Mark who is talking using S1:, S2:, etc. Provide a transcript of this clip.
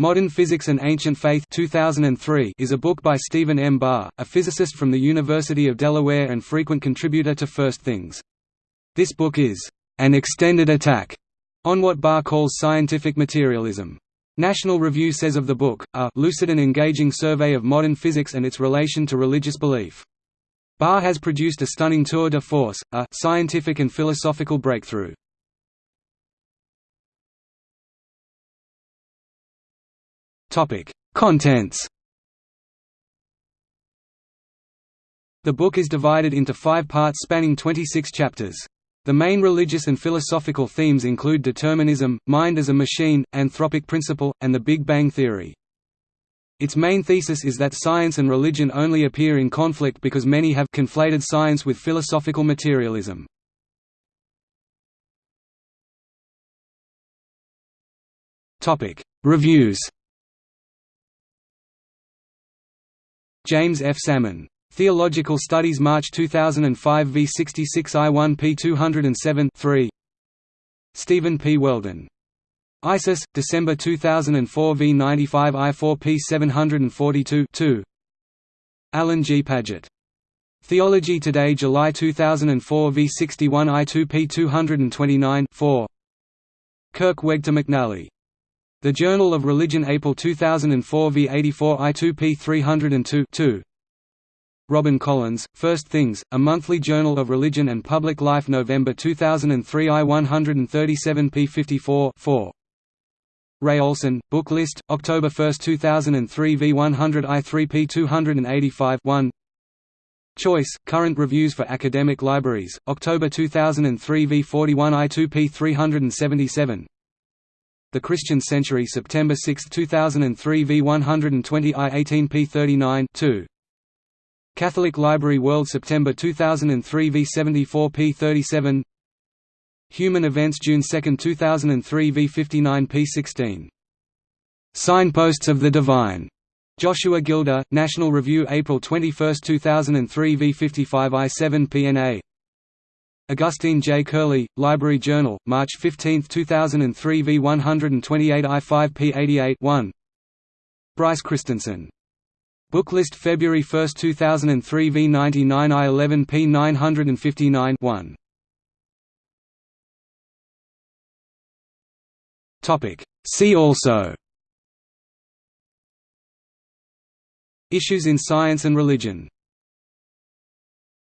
S1: Modern Physics and Ancient Faith 2003 is a book by Stephen M. Barr, a physicist from the University of Delaware and frequent contributor to First Things. This book is an extended attack on what Barr calls scientific materialism. National Review says of the book, a lucid and engaging survey of modern physics and its relation to religious belief. Barr has produced a stunning tour de force, a scientific and philosophical breakthrough. Topic: Contents. The book is divided into five parts spanning 26 chapters. The main religious and philosophical themes include determinism, mind as a machine, anthropic principle, and the Big Bang theory. Its main thesis is that science and religion only appear in conflict because many have conflated science with philosophical materialism. Reviews James F. Salmon. Theological Studies March 2005 v 66 I1 p 207 3. Stephen P. Weldon. ISIS, December 2004 v 95 I4 p 742 2. Alan G. Padgett. Theology Today July 2004 v 61 I2 p 229 4. Kirk Wegter McNally. The Journal of Religion April 2004 v 84 I2p 302 2. Robin Collins, First Things, A Monthly Journal of Religion and Public Life November 2003 I 137 p 54 4. Ray Olson, Book List, October 1, 2003 v 100 I 3 p 285 1. Choice, Current Reviews for Academic Libraries, October 2003 v 41 I 2 p 377 the Christian Century September 6, 2003 v 120 I 18 p 39 2. Catholic Library World September 2003 v 74 p 37 Human Events June 2, 2003 v 59 p 16. Signposts of the Divine. Joshua Gilder, National Review April 21, 2003 v 55 I 7 pna Augustine J. Curley, Library Journal, March 15, 2003 v 128 I5 p 88 1. Bryce Christensen. Booklist February 1, 2003 v 99 I 11 p 959 1. See also Issues in science and religion